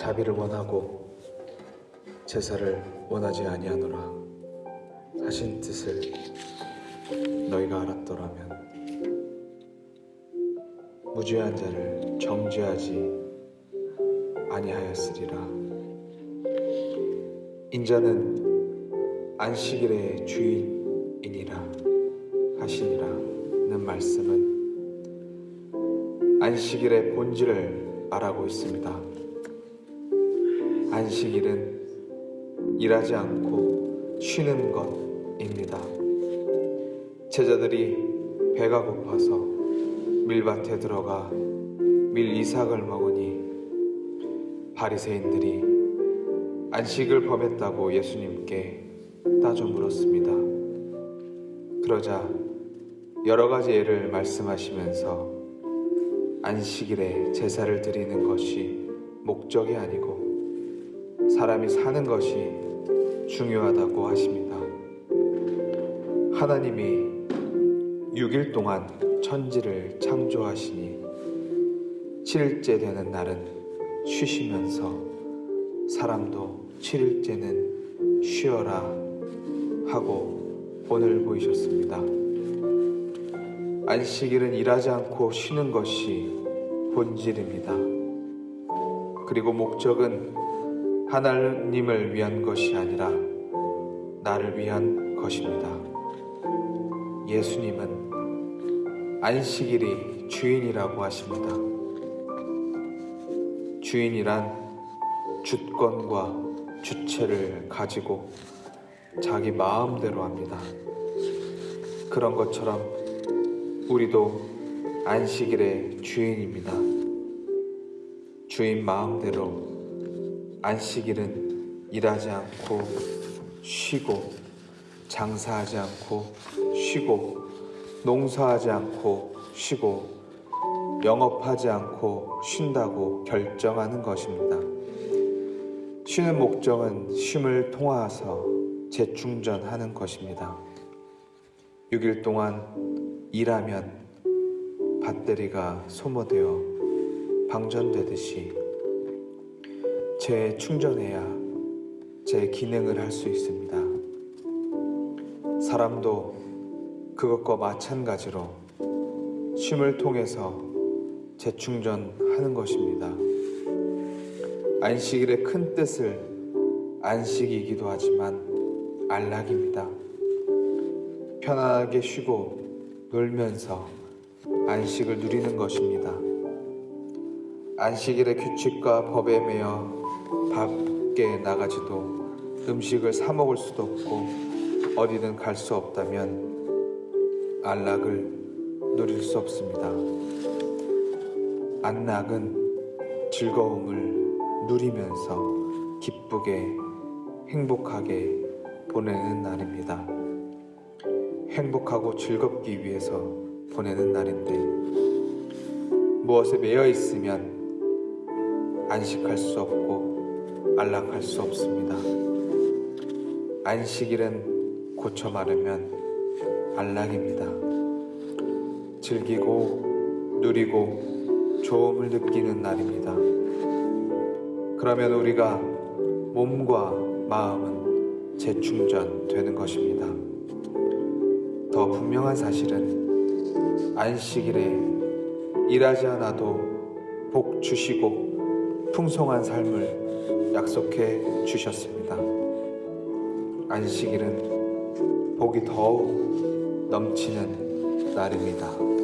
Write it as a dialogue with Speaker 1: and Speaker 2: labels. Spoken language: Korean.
Speaker 1: 자비를 원하고 제사를 원하지 아니하노라 하신 뜻을 너희가 알았더라면 무죄한 자를 정죄하지 아니하였으리라 인자는 안식일의 주인이니라 하시니라는 말씀은 안식일의 본질을 말하고 있습니다. 안식일은 일하지 않고 쉬는 것입니다. 제자들이 배가 고파서 밀밭에 들어가 밀 이삭을 먹으니 바리새인들이 안식을 범했다고 예수님께 따져 물었습니다. 그러자 여러 가지 예를 말씀하시면서 안식일에 제사를 드리는 것이 목적이 아니고 사람이 사는 것이 중요하다고 하십니다. 하나님이 6일 동안 천지를 창조하시니 7일째 되는 날은 쉬시면서 사람도 7일째는 쉬어라 하고 본을 보이셨습니다. 안식일은 일하지 않고 쉬는 것이 본질입니다. 그리고 목적은 하나님을 위한 것이 아니라 나를 위한 것입니다. 예수님은 안식일이 주인이라고 하십니다. 주인이란 주권과 주체를 가지고 자기 마음대로 합니다. 그런 것처럼 우리도 안식일의 주인입니다. 주인 마음대로 안식일은 일하지 않고 쉬고 장사하지 않고 쉬고 농사하지 않고 쉬고 영업하지 않고 쉰다고 결정하는 것입니다. 쉬는 목적은 쉼을 통하서 재충전하는 것입니다. 6일 동안 일하면 배터리가 소모되어 방전되듯이 재충전해야 제 기능을 할 수 있습니다. 사람도 그것과 마찬가지로 쉼을 통해서 재충전하는 것입니다. 안식일의 큰 뜻을 안식이기도 하지만 안락입니다. 편안하게 쉬고 놀면서 안식을 누리는 것입니다. 안식일의 규칙과 법에 매여 밖에 나가지도 음식을 사 먹을 수도 없고 어디든 갈 수 없다면 안락을 누릴 수 없습니다. 안락은 즐거움을 누리면서 기쁘게 행복하게 보내는 날입니다. 행복하고 즐겁기 위해서 보내는 날인데 무엇에 매여 있으면 안식할 수 없고 안락할 수 없습니다. 안식일은 고쳐 말하면 안락입니다. 즐기고 누리고 좋음을 느끼는 날입니다. 그러면 우리가 몸과 마음은 재충전되는 것입니다. 더 분명한 사실은 안식일에 일하지 않아도 복 주시고 풍성한 삶을 약속해 주셨습니다. 안식일은 복이 더욱 넘치는 날입니다.